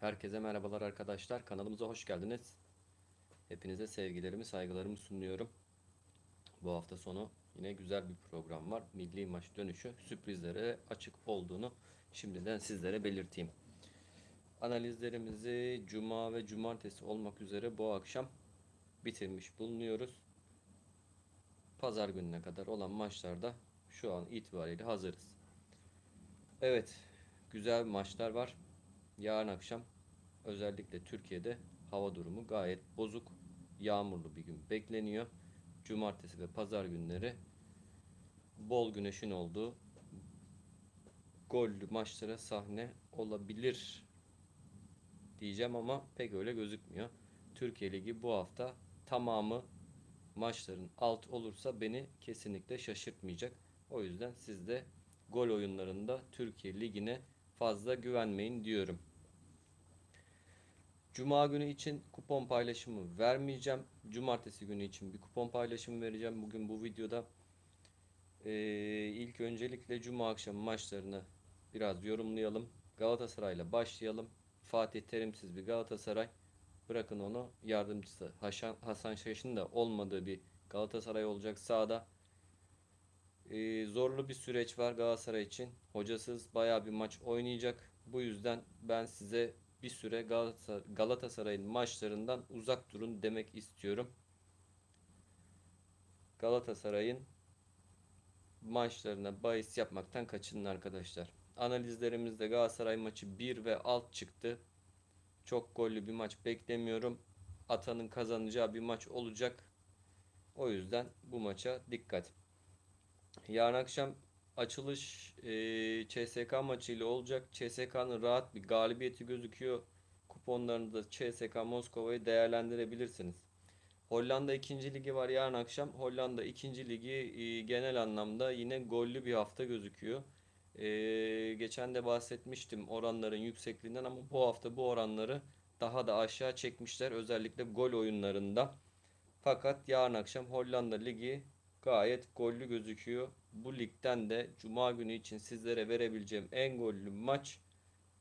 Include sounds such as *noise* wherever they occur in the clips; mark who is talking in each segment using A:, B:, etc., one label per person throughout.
A: Herkese merhabalar arkadaşlar. Kanalımıza hoş geldiniz. Hepinize sevgilerimi, saygılarımı sunuyorum. Bu hafta sonu yine güzel bir program var. Milli maç dönüşü sürprizlere açık olduğunu şimdiden sizlere belirteyim. Analizlerimizi cuma ve cumartesi olmak üzere bu akşam bitirmiş bulunuyoruz. Pazar gününe kadar olan maçlarda şu an itibariyle hazırız. Evet, güzel maçlar var. Yarın akşam özellikle Türkiye'de hava durumu gayet bozuk. Yağmurlu bir gün bekleniyor. Cumartesi ve pazar günleri bol güneşin olduğu gollü maçlara sahne olabilir diyeceğim ama pek öyle gözükmüyor. Türkiye Ligi bu hafta tamamı maçların alt olursa beni kesinlikle şaşırtmayacak. O yüzden siz de gol oyunlarında Türkiye Ligi'ne fazla güvenmeyin diyorum. Cuma günü için kupon paylaşımı vermeyeceğim. Cumartesi günü için bir kupon paylaşımı vereceğim. Bugün bu videoda ee, ilk öncelikle Cuma akşamı maçlarını biraz yorumlayalım. Galatasaray'la başlayalım. Fatih Terimsiz bir Galatasaray. Bırakın onu yardımcısı Hasan, Hasan Şaş'ın da olmadığı bir Galatasaray olacak sahada. Ee, zorlu bir süreç var Galatasaray için. Hocasız baya bir maç oynayacak. Bu yüzden ben size bir süre Galatasaray, Galatasaray'ın maçlarından uzak durun demek istiyorum. Galatasaray'ın maçlarına bahis yapmaktan kaçının arkadaşlar. Analizlerimizde Galatasaray maçı 1 ve alt çıktı. Çok gollü bir maç beklemiyorum. Atanın kazanacağı bir maç olacak. O yüzden bu maça dikkat. Yarın akşam açılış e, CSK maçıyla olacak. CSK'nın rahat bir galibiyeti gözüküyor. Kuponlarınızda CSK Moskova'yı değerlendirebilirsiniz. Hollanda 2. ligi var yarın akşam. Hollanda 2. ligi e, genel anlamda yine gollü bir hafta gözüküyor. E, geçen de bahsetmiştim oranların yüksekliğinden ama bu hafta bu oranları daha da aşağı çekmişler. Özellikle gol oyunlarında. Fakat yarın akşam Hollanda ligi gayet gollü gözüküyor. Bu ligden de Cuma günü için sizlere verebileceğim en gollü maç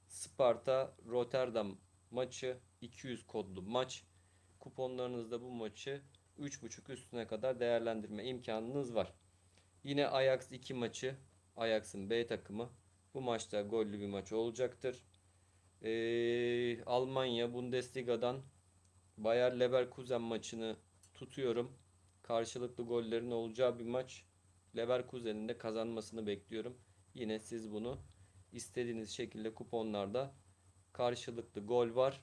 A: Sparta Rotterdam maçı 200 kodlu maç. Kuponlarınızda bu maçı 3.5 üstüne kadar değerlendirme imkanınız var. Yine Ajax 2 maçı Ajax'ın B takımı. Bu maçta gollü bir maç olacaktır. Ee, Almanya Bundesliga'dan Bayer Leverkusen maçını tutuyorum. Karşılıklı gollerin olacağı bir maç. Leverkusen'in de kazanmasını bekliyorum. Yine siz bunu istediğiniz şekilde kuponlarda karşılıklı gol var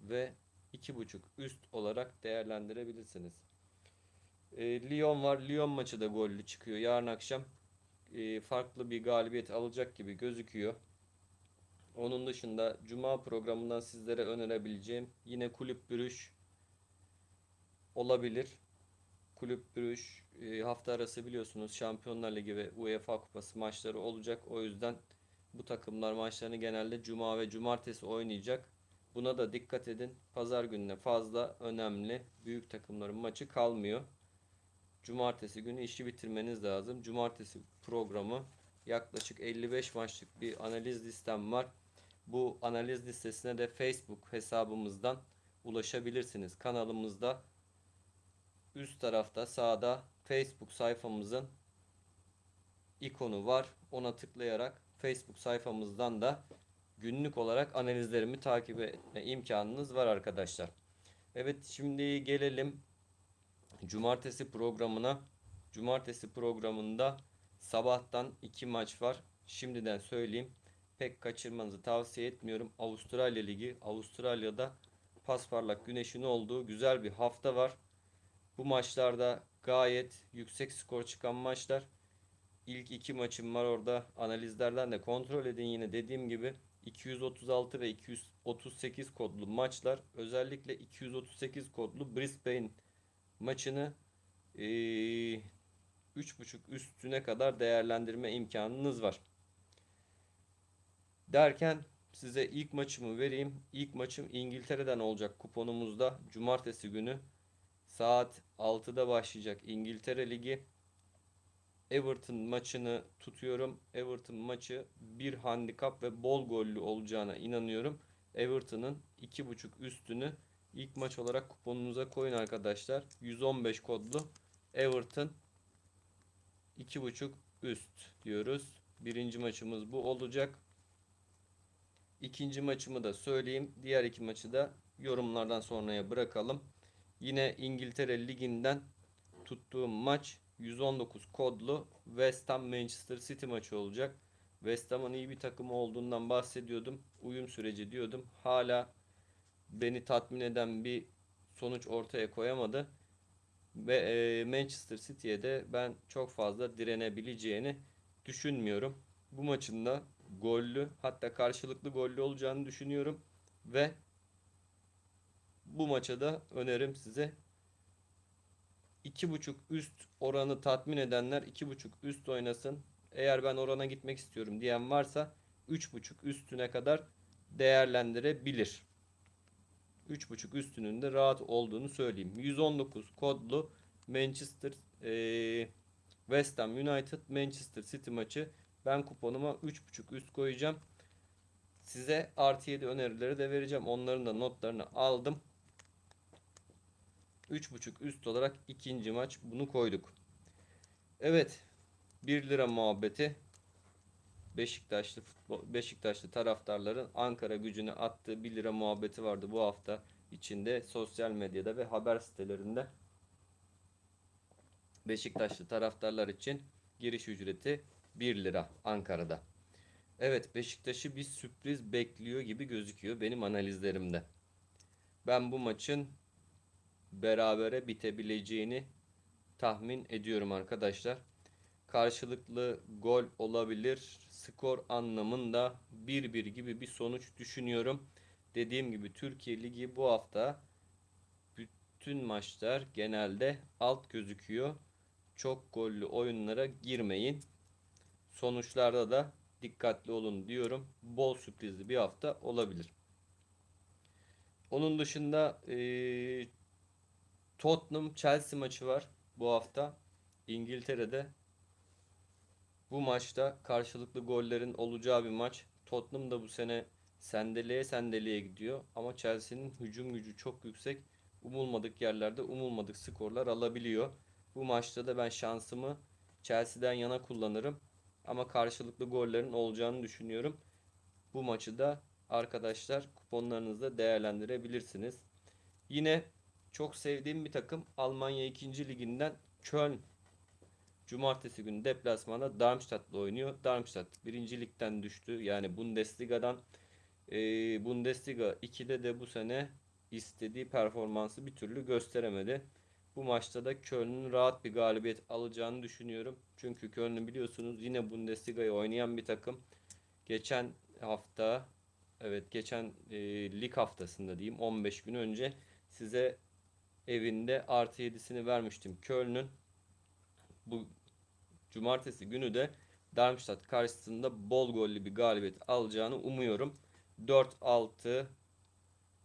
A: ve 2.5 üst olarak değerlendirebilirsiniz. E, Lyon var. Lyon maçı da gollü çıkıyor. Yarın akşam e, farklı bir galibiyet alacak gibi gözüküyor. Onun dışında Cuma programından sizlere önerebileceğim yine kulüp bürüş olabilir. Kulüp bürüş e, hafta arası biliyorsunuz Şampiyonlar Ligi ve UEFA Kupası maçları olacak. O yüzden bu takımlar maçlarını genelde Cuma ve Cumartesi oynayacak. Buna da dikkat edin. Pazar gününe fazla önemli büyük takımların maçı kalmıyor. Cumartesi günü işi bitirmeniz lazım. Cumartesi programı yaklaşık 55 maçlık bir analiz listem var. Bu analiz listesine de Facebook hesabımızdan ulaşabilirsiniz. Kanalımızda üst tarafta sağda Facebook sayfamızın ikonu var. Ona tıklayarak Facebook sayfamızdan da günlük olarak analizlerimi takip etme imkanınız var arkadaşlar. Evet şimdi gelelim cumartesi programına. Cumartesi programında sabahtan iki maç var. Şimdiden söyleyeyim. Pek kaçırmanızı tavsiye etmiyorum. Avustralya Ligi. Avustralya'da pasparlak güneşin olduğu güzel bir hafta var. Bu maçlarda gayet yüksek skor çıkan maçlar. İlk iki maçım var orada. Analizlerden de kontrol edin yine dediğim gibi. 236 ve 238 kodlu maçlar. Özellikle 238 kodlu Brisbane maçını ee, 3.5 üstüne kadar değerlendirme imkanınız var. Derken size ilk maçımı vereyim. İlk maçım İngiltere'den olacak kuponumuzda. Cumartesi günü saat 6'da başlayacak İngiltere Ligi. Everton maçını tutuyorum. Everton maçı bir handikap ve bol gollü olacağına inanıyorum. Everton'ın 2.5 üstünü ilk maç olarak kuponunuza koyun arkadaşlar. 115 kodlu Everton 2.5 üst diyoruz. Birinci maçımız bu olacak. İkinci maçımı da söyleyeyim. Diğer iki maçı da yorumlardan sonraya bırakalım. Yine İngiltere Ligi'nden tuttuğum maç 119 kodlu West Ham Manchester City maçı olacak. West Ham'ın iyi bir takım olduğundan bahsediyordum. Uyum süreci diyordum. Hala beni tatmin eden bir sonuç ortaya koyamadı. Ve e, Manchester City'ye de ben çok fazla direnebileceğini düşünmüyorum. Bu maçın da gollü hatta karşılıklı gollü olacağını düşünüyorum. Ve bu maça da önerim size 2.5 üst oranı tatmin edenler 2.5 üst oynasın. Eğer ben orana gitmek istiyorum diyen varsa 3.5 üstüne kadar değerlendirebilir. 3.5 üstünün de rahat olduğunu söyleyeyim. 119 kodlu Manchester eee, West Ham United Manchester City maçı ben kuponuma 3.5 üst koyacağım. Size artı 7 önerileri de vereceğim. Onların da notlarını aldım. 3.5 üst olarak ikinci maç bunu koyduk. Evet. 1 lira muhabbeti. Beşiktaşlı futbol, Beşiktaşlı taraftarların Ankara gücüne attığı 1 lira muhabbeti vardı bu hafta içinde sosyal medyada ve haber sitelerinde. Beşiktaşlı taraftarlar için giriş ücreti 1 lira Ankara'da. Evet Beşiktaş'ı bir sürpriz bekliyor gibi gözüküyor benim analizlerimde. Ben bu maçın berabere bitebileceğini tahmin ediyorum arkadaşlar. Karşılıklı gol olabilir. Skor anlamında 1-1 gibi bir sonuç düşünüyorum. Dediğim gibi Türkiye Ligi bu hafta bütün maçlar genelde alt gözüküyor. Çok gollü oyunlara girmeyin. Sonuçlarda da dikkatli olun diyorum. Bol sürprizli bir hafta olabilir. Onun dışında Tottenham Chelsea maçı var bu hafta. İngiltere'de bu maçta karşılıklı gollerin olacağı bir maç. Tottenham da bu sene sendeleye sendeleye gidiyor. Ama Chelsea'nin hücum gücü çok yüksek. Umulmadık yerlerde umulmadık skorlar alabiliyor. Bu maçta da ben şansımı Chelsea'den yana kullanırım. Ama karşılıklı gollerin olacağını düşünüyorum. Bu maçı da arkadaşlar kuponlarınızda değerlendirebilirsiniz. Yine çok sevdiğim bir takım Almanya 2. liginden Köln. Cumartesi günü deplasmanda Darmstadt'la oynuyor. Darmstadt 1. ligden düştü. Yani Bundesliga'dan e, Bundesliga 2'de de bu sene istediği performansı bir türlü gösteremedi. Bu maçta da Köln'ün rahat bir galibiyet alacağını düşünüyorum. Çünkü Köln'ü biliyorsunuz yine Bundesliga'yı oynayan bir takım. Geçen hafta evet geçen e, lig haftasında diyeyim 15 gün önce size evinde artı 7'sini vermiştim. Köln'ün bu cumartesi günü de Darmstadt karşısında bol gollü bir galibiyet alacağını umuyorum. 4-6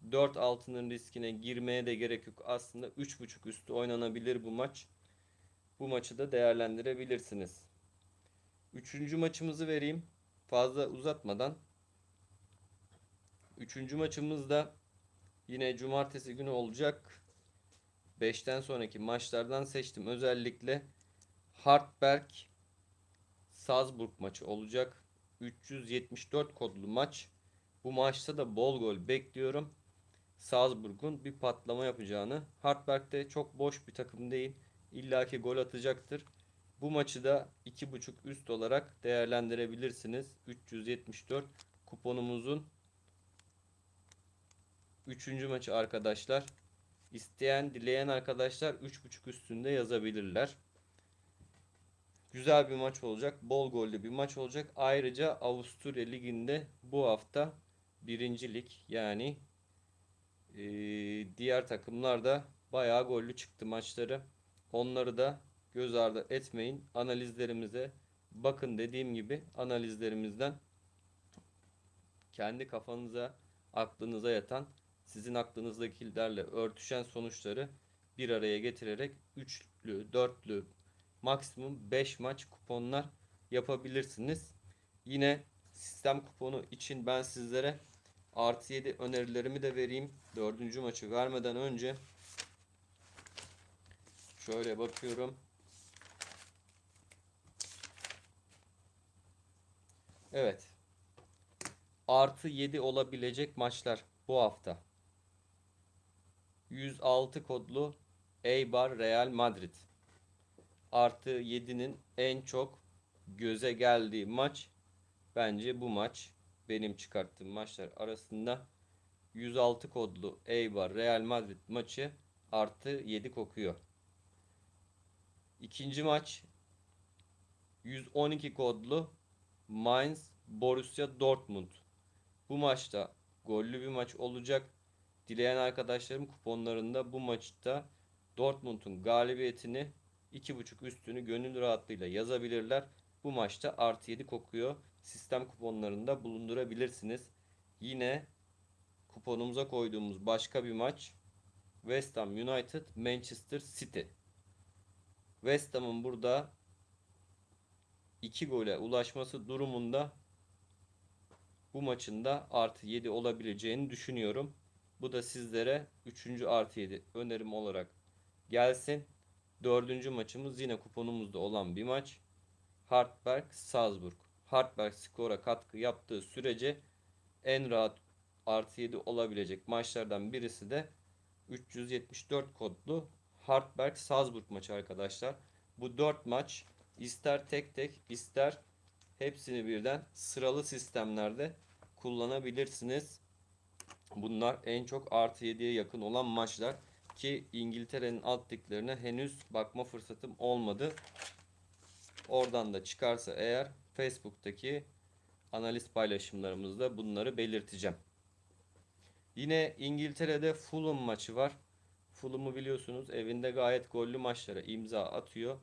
A: 4-6'nın riskine girmeye de gerek yok. Aslında 3.5 üstü oynanabilir bu maç. Bu maçı da değerlendirebilirsiniz. Üçüncü maçımızı vereyim. Fazla uzatmadan. Üçüncü maçımız da yine cumartesi günü olacak. 5'ten sonraki maçlardan seçtim. Özellikle Hartberg Salzburg maçı olacak. 374 kodlu maç. Bu maçta da bol gol bekliyorum. Salzburg'un bir patlama yapacağını. Hartberg de çok boş bir takım değil. İlla ki gol atacaktır. Bu maçı da 2.5 üst olarak değerlendirebilirsiniz. 374 kuponumuzun 3. maçı arkadaşlar. İsteyen, dileyen arkadaşlar 3.5 üstünde yazabilirler. Güzel bir maç olacak. Bol gollü bir maç olacak. Ayrıca Avusturya Ligi'nde bu hafta birincilik yani e, diğer takımlar da bayağı gollü çıktı maçları. Onları da göz ardı etmeyin. Analizlerimize bakın dediğim gibi analizlerimizden kendi kafanıza, aklınıza yatan, sizin aklınızdakilerle örtüşen sonuçları bir araya getirerek üçlü, dörtlü, maksimum 5 maç kuponlar yapabilirsiniz. Yine sistem kuponu için ben sizlere Artı 7 önerilerimi de vereyim. Dördüncü maçı vermeden önce şöyle bakıyorum. Evet. Artı 7 olabilecek maçlar bu hafta. 106 kodlu Eibar Real Madrid. Artı 7'nin en çok göze geldiği maç bence bu maç. Benim çıkarttığım maçlar arasında 106 kodlu Eibar Real Madrid maçı artı 7 kokuyor. İkinci maç 112 kodlu Mainz Borussia Dortmund. Bu maçta gollü bir maç olacak. Dileyen arkadaşlarım kuponlarında bu maçta Dortmund'un galibiyetini 2.5 üstünü gönül rahatlığıyla yazabilirler. Bu maçta artı 7 kokuyor. Sistem kuponlarında bulundurabilirsiniz. Yine kuponumuza koyduğumuz başka bir maç West Ham United Manchester City. West Ham'ın burada 2 gole ulaşması durumunda bu maçın da artı 7 olabileceğini düşünüyorum. Bu da sizlere 3. artı 7 önerim olarak gelsin. Dördüncü maçımız yine kuponumuzda olan bir maç. Hartberg Salzburg. Hartberg skora katkı yaptığı sürece en rahat artı 7 olabilecek maçlardan birisi de 374 kodlu Hartberg Salzburg maçı arkadaşlar. Bu 4 maç ister tek tek ister hepsini birden sıralı sistemlerde kullanabilirsiniz. Bunlar en çok artı 7'ye yakın olan maçlar ki İngiltere'nin alt liglerine henüz bakma fırsatım olmadı. Oradan da çıkarsa eğer Facebook'taki analiz paylaşımlarımızda bunları belirteceğim. Yine İngiltere'de Fulham maçı var. Fulham'ı biliyorsunuz evinde gayet gollü maçlara imza atıyor.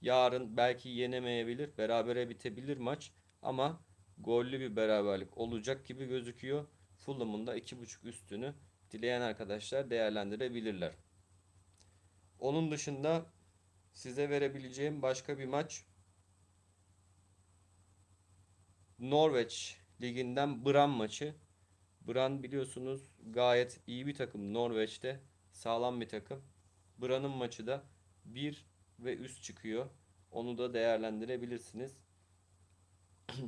A: Yarın belki yenemeyebilir, berabere bitebilir maç ama gollü bir beraberlik olacak gibi gözüküyor. Fulham'ın da 2.5 üstünü dileyen arkadaşlar değerlendirebilirler. Onun dışında size verebileceğim başka bir maç Norveç liginden Bran maçı. Bran biliyorsunuz gayet iyi bir takım Norveç'te. Sağlam bir takım. Bran'ın maçı da 1 ve üst çıkıyor. Onu da değerlendirebilirsiniz. *clears throat*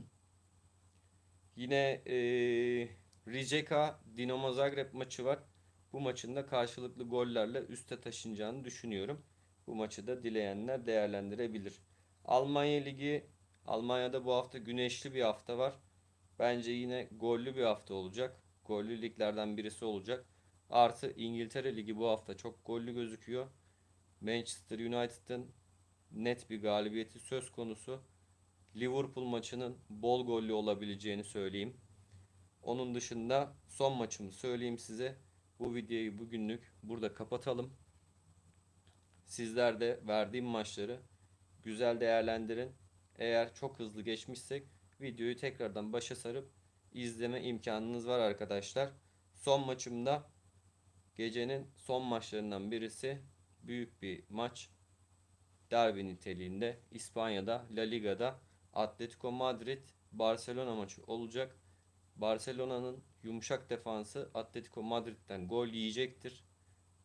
A: Yine e, Rijeka Dinamo Zagreb maçı var. Bu maçın da karşılıklı gollerle üste taşınacağını düşünüyorum. Bu maçı da dileyenler değerlendirebilir. Almanya Ligi Almanya'da bu hafta güneşli bir hafta var. Bence yine gollü bir hafta olacak. Gollü liglerden birisi olacak. Artı İngiltere Ligi bu hafta çok gollü gözüküyor. Manchester United'ın net bir galibiyeti söz konusu. Liverpool maçının bol gollü olabileceğini söyleyeyim. Onun dışında son maçımı söyleyeyim size. Bu videoyu bugünlük burada kapatalım. Sizler de verdiğim maçları güzel değerlendirin. Eğer çok hızlı geçmişsek videoyu tekrardan başa sarıp izleme imkanınız var arkadaşlar. Son maçımda gecenin son maçlarından birisi büyük bir maç. Derbi niteliğinde İspanya'da La Liga'da Atletico Madrid Barcelona maçı olacak. Barcelona'nın yumuşak defansı Atletico Madrid'den gol yiyecektir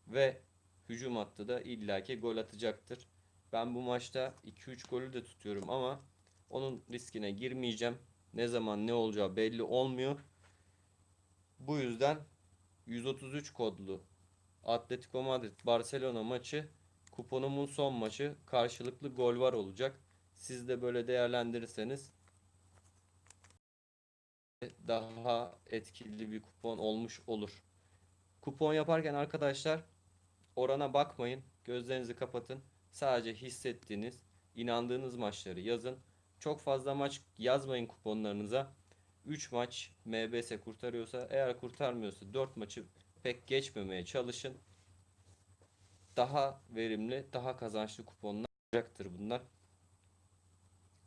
A: ve hücum hattı da illaki gol atacaktır. Ben bu maçta 2-3 golü de tutuyorum ama onun riskine girmeyeceğim. Ne zaman ne olacağı belli olmuyor. Bu yüzden 133 kodlu Atletico Madrid Barcelona maçı kuponumun son maçı karşılıklı gol var olacak. Siz de böyle değerlendirirseniz daha etkili bir kupon olmuş olur. Kupon yaparken arkadaşlar orana bakmayın. Gözlerinizi kapatın. Sadece hissettiğiniz, inandığınız maçları yazın. Çok fazla maç yazmayın kuponlarınıza. 3 maç MBS kurtarıyorsa eğer kurtarmıyorsa 4 maçı pek geçmemeye çalışın. Daha verimli, daha kazançlı kuponlar olacaktır bunlar.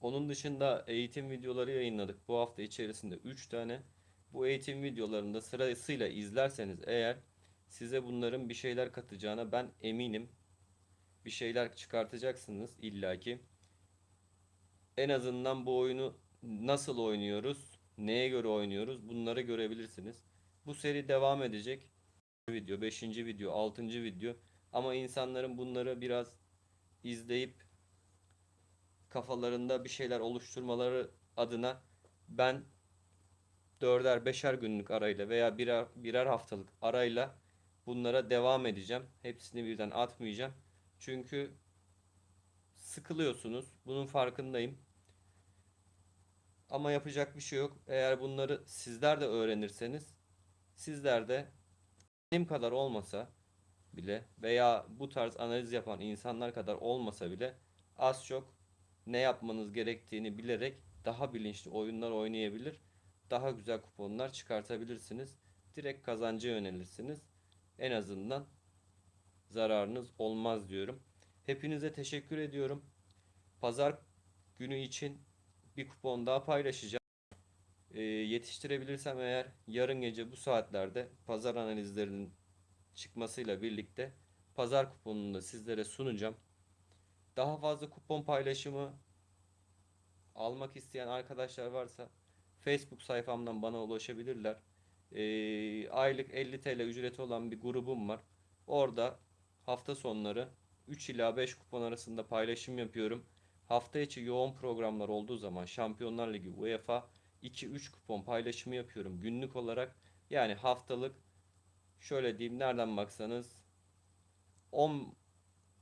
A: Onun dışında eğitim videoları yayınladık. Bu hafta içerisinde 3 tane. Bu eğitim videolarında sırasıyla izlerseniz eğer size bunların bir şeyler katacağına ben eminim. Bir şeyler çıkartacaksınız illaki. En azından bu oyunu nasıl oynuyoruz, neye göre oynuyoruz bunları görebilirsiniz. Bu seri devam edecek. Video, 5. video, 6. video. Ama insanların bunları biraz izleyip kafalarında bir şeyler oluşturmaları adına ben dörder beşer günlük arayla veya birer, birer haftalık arayla bunlara devam edeceğim. Hepsini birden atmayacağım. Çünkü sıkılıyorsunuz. Bunun farkındayım. Ama yapacak bir şey yok. Eğer bunları sizler de öğrenirseniz sizler de benim kadar olmasa bile veya bu tarz analiz yapan insanlar kadar olmasa bile az çok ne yapmanız gerektiğini bilerek daha bilinçli oyunlar oynayabilir. Daha güzel kuponlar çıkartabilirsiniz. Direkt kazanca yönelirsiniz. En azından zararınız olmaz diyorum. Hepinize teşekkür ediyorum. Pazar günü için bir kupon daha paylaşacağım. Ee, yetiştirebilirsem eğer yarın gece bu saatlerde pazar analizlerinin çıkmasıyla birlikte pazar kuponunu da sizlere sunacağım. Daha fazla kupon paylaşımı almak isteyen arkadaşlar varsa Facebook sayfamdan bana ulaşabilirler. Ee, aylık 50 TL ücreti olan bir grubum var. Orada hafta sonları 3 ila 5 kupon arasında paylaşım yapıyorum. Hafta içi yoğun programlar olduğu zaman Şampiyonlar Ligi, UEFA 2-3 kupon paylaşımı yapıyorum günlük olarak. Yani haftalık şöyle diyeyim nereden baksanız 10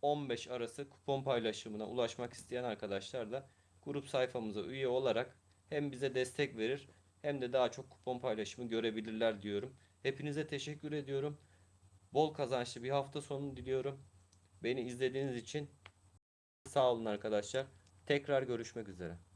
A: 15 arası kupon paylaşımına ulaşmak isteyen arkadaşlar da grup sayfamıza üye olarak hem bize destek verir hem de daha çok kupon paylaşımı görebilirler diyorum. Hepinize teşekkür ediyorum. Bol kazançlı bir hafta sonu diliyorum. Beni izlediğiniz için sağ olun arkadaşlar. Tekrar görüşmek üzere.